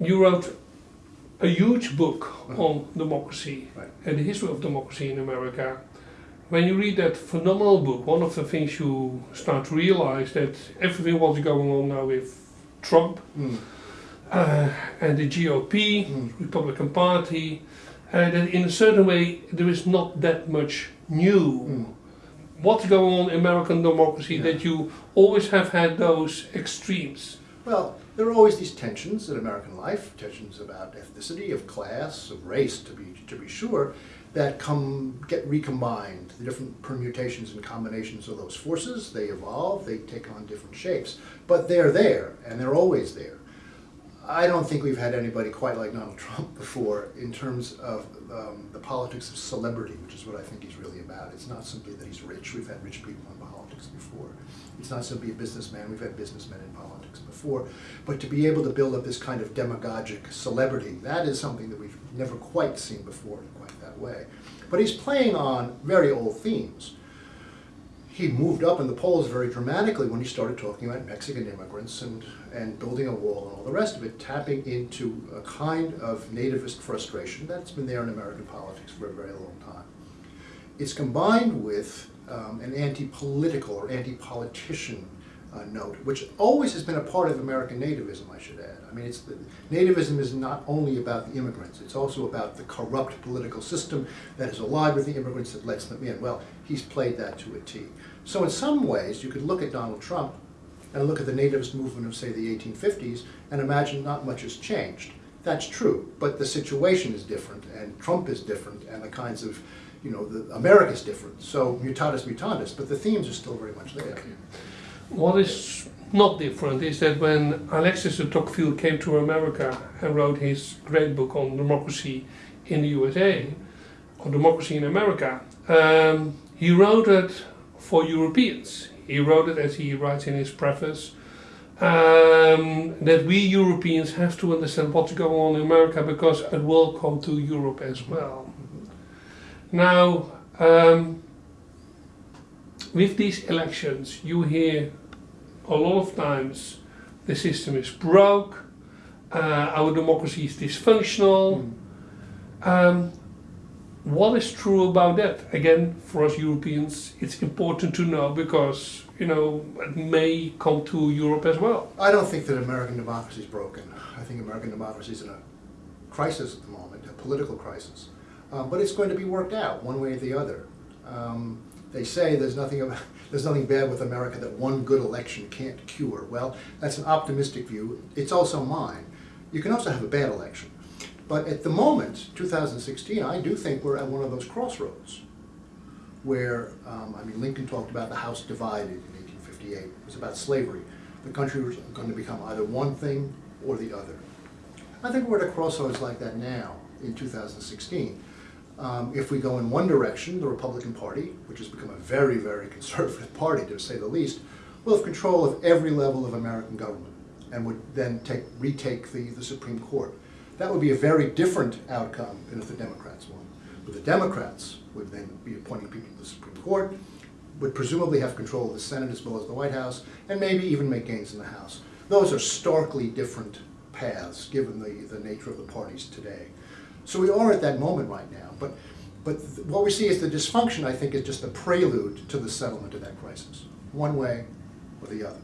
you wrote a huge book on democracy Right. and the history of democracy in America. When you read that phenomenal book, one of the things you start to realize that everything what's going on now with Trump Mm. uh, and the GOP, Mm. Republican Party, uh, that in a certain way there is not that much new. Mm. What's going on in American democracy Yeah. that you always have had those extremes? Well, there are always these tensions in American life, tensions about ethnicity, of class, of race, to be to be sure, that come get recombined. The different permutations and combinations of those forces, they evolve, they take on different shapes, but they're there, and they're always there. I don't think we've had anybody quite like Donald Trump before in terms of um, the politics of celebrity, which is what I think he's really about. It's not simply that he's rich. We've had rich people in politics before. It's not simply a businessman. We've had businessmen in politics before. But to be able to build up this kind of demagogic celebrity, that is something that we've never quite seen before in quite that way. But he's playing on very old themes he moved up in the polls very dramatically when he started talking about Mexican immigrants and, and building a wall and all the rest of it, tapping into a kind of nativist frustration that's been there in American politics for a very long time. It's combined with um, an anti-political or anti-politician uh, note, which always has been a part of American nativism, I should add. I mean, it's the, nativism is not only about the immigrants, it's also about the corrupt political system that is allied with the immigrants that lets them in. Well, he's played that to a T. So in some ways, you could look at Donald Trump and look at the nativist movement of, say, the 1850s and imagine not much has changed. That's true, but the situation is different, and Trump is different, and the kinds of, you know, the, America's different. So mutatis mutandis, but the themes are still very much there. What is not different is that when Alexis de Tocqueville came to America and wrote his great book on democracy in the USA, or democracy in America, um, he wrote it for Europeans. He wrote it as he writes in his preface. Um, that we Europeans have to understand what's going on in America because it will come to Europe as well. Now, um, with these elections, you hear a lot of times the system is broke, uh, our democracy is dysfunctional. Um, what is true about that? Again, for us Europeans, it's important to know because you know it may come to Europe as well. I don't think that American democracy is broken. I think American democracy is in a crisis at the moment, a political crisis. Um, but it's going to be worked out one way or the other. Um, they say there's nothing there's nothing bad with America that one good election can't cure. Well, that's an optimistic view. It's also mine. You can also have a bad election. But at the moment, 2016, I do think we're at one of those crossroads where, um, I mean, Lincoln talked about the House divided in 1858. It was about slavery. The country was going to become either one thing or the other. I think we're at a crossroads like that now in 2016. Um, if we go in one direction, the Republican Party, which has become a very, very conservative party to say the least, will have control of every level of American government and would then take, retake the, the Supreme Court. That would be a very different outcome than if the Democrats won. But the Democrats would then be appointing people to the Supreme Court, would presumably have control of the Senate as well as the White House, and maybe even make gains in the House. Those are starkly different paths, given the, the nature of the parties today. So we are at that moment right now, but, but what we see is the dysfunction, I think, is just a prelude to the settlement of that crisis, one way or the other.